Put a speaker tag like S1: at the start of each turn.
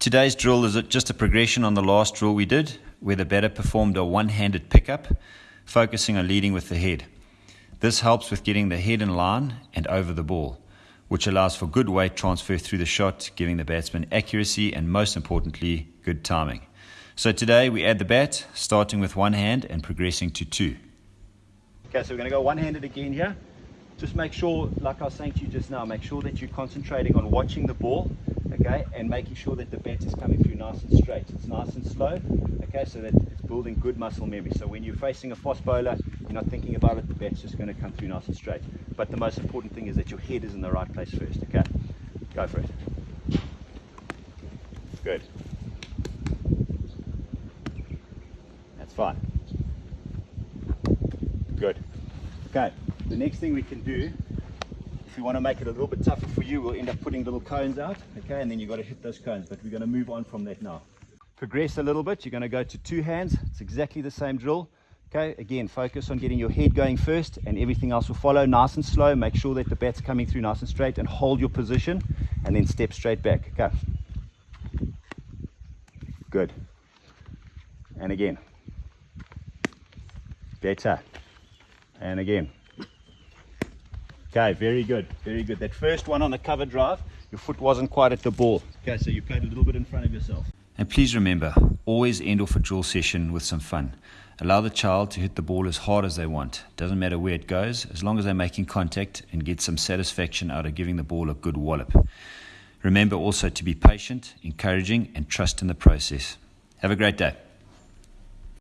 S1: Today's drill is just a progression on the last drill we did, where the batter performed a one handed pickup, focusing on leading with the head. This helps with getting the head in line and over the ball, which allows for good weight transfer through the shot, giving the batsman accuracy and, most importantly, good timing. So today we add the bat, starting with one hand and progressing to two.
S2: Okay, so we're going to go one handed again here. Just make sure, like I was saying to you just now, make sure that you're concentrating on watching the ball okay, and making sure that the bat is coming through nice and straight. It's nice and slow, okay, so that it's building good muscle memory. So when you're facing a fast bowler, you're not thinking about it, the bat's just going to come through nice and straight. But the most important thing is that your head is in the right place first, okay? Go for it. Good. That's fine. Good. Okay, the next thing we can do if you want to make it a little bit tougher for you, we'll end up putting little cones out, okay, and then you've got to hit those cones, but we're going to move on from that now. Progress a little bit, you're going to go to two hands, it's exactly the same drill, okay, again, focus on getting your head going first, and everything else will follow nice and slow, make sure that the bat's coming through nice and straight, and hold your position, and then step straight back, okay. Good. And again. Better. And again. Okay, very good, very good. That first one on the cover drive, your foot wasn't quite at the ball. Okay, so you played a little bit in front of yourself.
S1: And please remember, always end off a drill session with some fun. Allow the child to hit the ball as hard as they want. Doesn't matter where it goes, as long as they're making contact and get some satisfaction out of giving the ball a good wallop. Remember also to be patient, encouraging, and trust in the process. Have a great day.